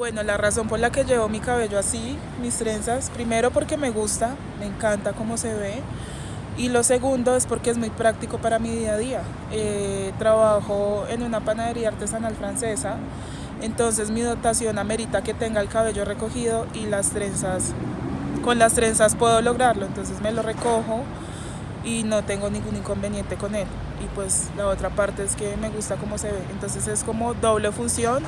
Bueno, la razón por la que llevo mi cabello así, mis trenzas, primero porque me gusta, me encanta cómo se ve. Y lo segundo es porque es muy práctico para mi día a día. Eh, trabajo en una panadería artesanal francesa, entonces mi dotación amerita que tenga el cabello recogido y las trenzas, con las trenzas puedo lograrlo, entonces me lo recojo y no tengo ningún inconveniente con él. Y pues la otra parte es que me gusta cómo se ve, entonces es como doble función